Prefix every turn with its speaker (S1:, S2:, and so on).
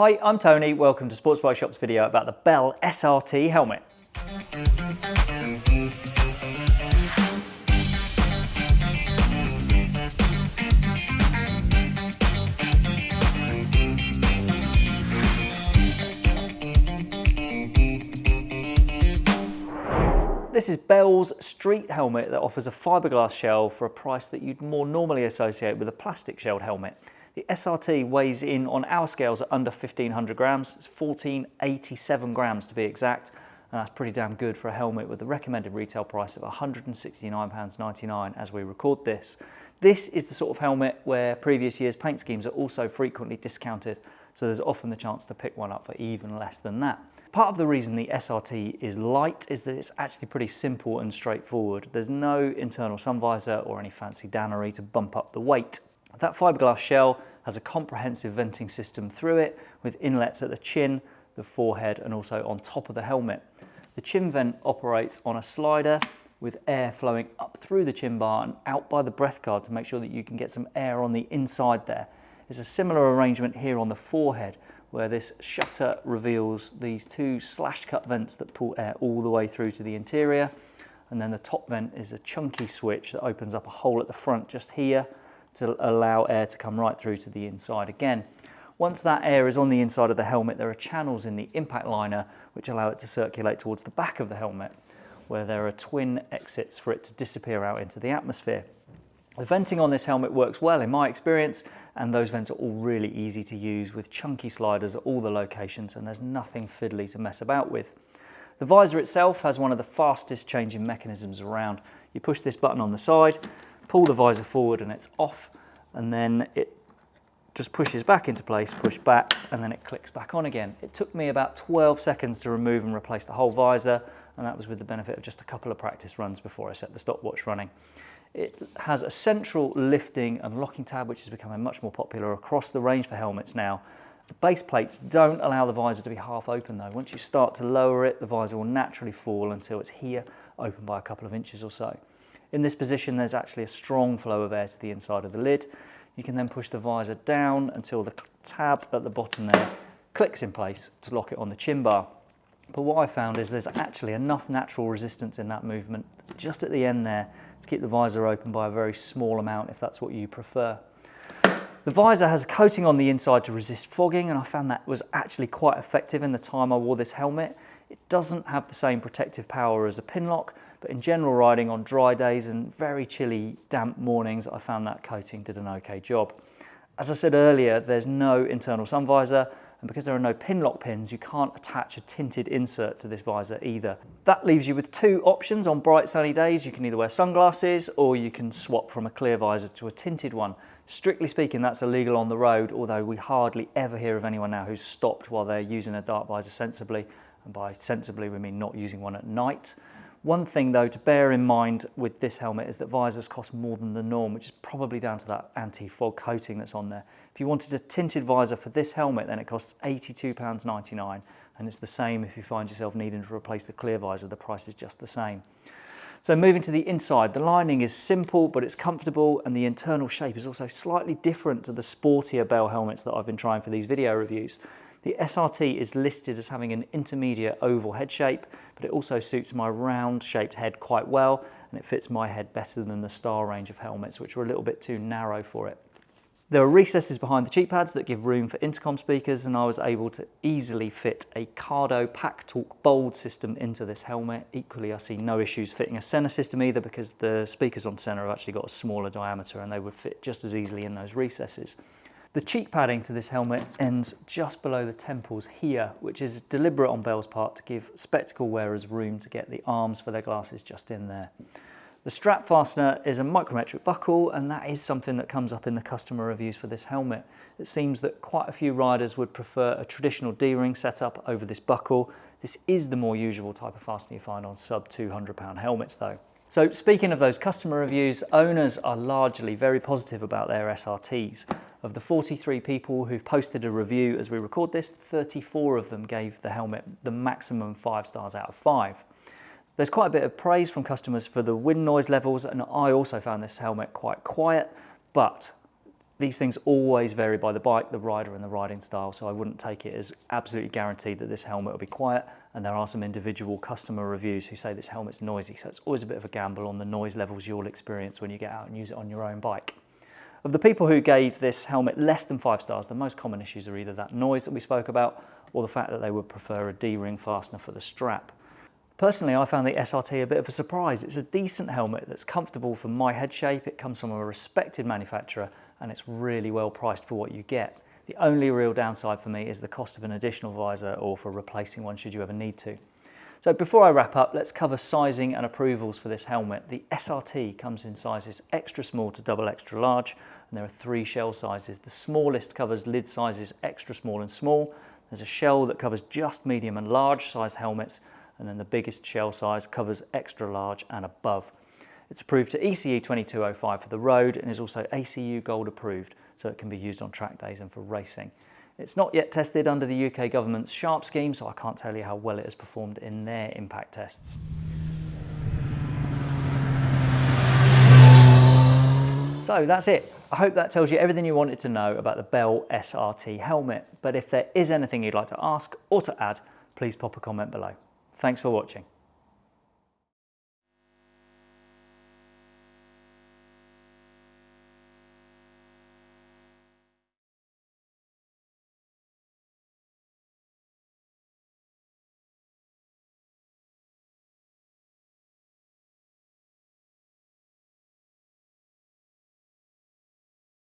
S1: Hi, I'm Tony. Welcome to Sports Bike Shop's video about the Bell SRT helmet. This is Bell's street helmet that offers a fiberglass shell for a price that you'd more normally associate with a plastic shelled helmet. The SRT weighs in on our scales at under 1500 grams. It's 1487 grams to be exact. And that's pretty damn good for a helmet with the recommended retail price of £169.99 as we record this. This is the sort of helmet where previous year's paint schemes are also frequently discounted, so there's often the chance to pick one up for even less than that. Part of the reason the SRT is light is that it's actually pretty simple and straightforward. There's no internal sun visor or any fancy dannery to bump up the weight. That fiberglass shell has a comprehensive venting system through it with inlets at the chin, the forehead and also on top of the helmet. The chin vent operates on a slider with air flowing up through the chin bar and out by the breath guard to make sure that you can get some air on the inside there. It's a similar arrangement here on the forehead where this shutter reveals these two slash cut vents that pull air all the way through to the interior. And then the top vent is a chunky switch that opens up a hole at the front just here to allow air to come right through to the inside again. Once that air is on the inside of the helmet, there are channels in the impact liner which allow it to circulate towards the back of the helmet, where there are twin exits for it to disappear out into the atmosphere. The venting on this helmet works well in my experience, and those vents are all really easy to use with chunky sliders at all the locations, and there's nothing fiddly to mess about with. The visor itself has one of the fastest changing mechanisms around. You push this button on the side, pull the visor forward and it's off and then it just pushes back into place, push back, and then it clicks back on again. It took me about 12 seconds to remove and replace the whole visor, and that was with the benefit of just a couple of practice runs before I set the stopwatch running. It has a central lifting and locking tab, which is becoming much more popular across the range for helmets now. The base plates don't allow the visor to be half open though. Once you start to lower it, the visor will naturally fall until it's here, open by a couple of inches or so. In this position, there's actually a strong flow of air to the inside of the lid. You can then push the visor down until the tab at the bottom there clicks in place to lock it on the chin bar. But what I found is there's actually enough natural resistance in that movement just at the end there to keep the visor open by a very small amount if that's what you prefer. The visor has a coating on the inside to resist fogging and I found that was actually quite effective in the time I wore this helmet. It doesn't have the same protective power as a Pinlock, but in general riding on dry days and very chilly, damp mornings, I found that coating did an okay job. As I said earlier, there's no internal sun visor, and because there are no Pinlock pins, you can't attach a tinted insert to this visor either. That leaves you with two options on bright sunny days. You can either wear sunglasses or you can swap from a clear visor to a tinted one. Strictly speaking, that's illegal on the road, although we hardly ever hear of anyone now who's stopped while they're using a dark visor sensibly. And by sensibly, we mean not using one at night. One thing though to bear in mind with this helmet is that visors cost more than the norm, which is probably down to that anti-fog coating that's on there. If you wanted a tinted visor for this helmet, then it costs £82.99, and it's the same if you find yourself needing to replace the clear visor, the price is just the same. So moving to the inside, the lining is simple, but it's comfortable, and the internal shape is also slightly different to the sportier Bell helmets that I've been trying for these video reviews. The SRT is listed as having an intermediate oval head shape, but it also suits my round shaped head quite well, and it fits my head better than the Star range of helmets, which were a little bit too narrow for it. There are recesses behind the cheek pads that give room for intercom speakers and I was able to easily fit a Cardo PackTalk Bold system into this helmet. Equally, I see no issues fitting a Sena system either because the speakers on Sena have actually got a smaller diameter and they would fit just as easily in those recesses. The cheek padding to this helmet ends just below the temples here, which is deliberate on Bell's part to give spectacle wearers room to get the arms for their glasses just in there. The strap fastener is a micrometric buckle and that is something that comes up in the customer reviews for this helmet. It seems that quite a few riders would prefer a traditional D-ring setup over this buckle. This is the more usual type of fastener you find on sub 200 pound helmets though. So speaking of those customer reviews, owners are largely very positive about their SRTs. Of the 43 people who've posted a review as we record this, 34 of them gave the helmet the maximum five stars out of five. There's quite a bit of praise from customers for the wind noise levels and I also found this helmet quite quiet, but These things always vary by the bike, the rider and the riding style, so I wouldn't take it as absolutely guaranteed that this helmet will be quiet, and there are some individual customer reviews who say this helmet's noisy, so it's always a bit of a gamble on the noise levels you'll experience when you get out and use it on your own bike. Of the people who gave this helmet less than five stars, the most common issues are either that noise that we spoke about, or the fact that they would prefer a D-ring fastener for the strap. Personally, I found the SRT a bit of a surprise. It's a decent helmet that's comfortable for my head shape. It comes from a respected manufacturer and it's really well priced for what you get. The only real downside for me is the cost of an additional visor or for replacing one should you ever need to. So before I wrap up, let's cover sizing and approvals for this helmet. The SRT comes in sizes extra small to double extra large, and there are three shell sizes. The smallest covers lid sizes extra small and small. There's a shell that covers just medium and large size helmets, and then the biggest shell size covers extra large and above. It's approved to ECE 2205 for the road and is also ACU Gold approved, so it can be used on track days and for racing. It's not yet tested under the UK government's SHARP scheme, so I can't tell you how well it has performed in their impact tests. So that's it. I hope that tells you everything you wanted to know about the Bell SRT helmet. But if there is anything you'd like to ask or to add, please pop a comment below. Thanks for watching.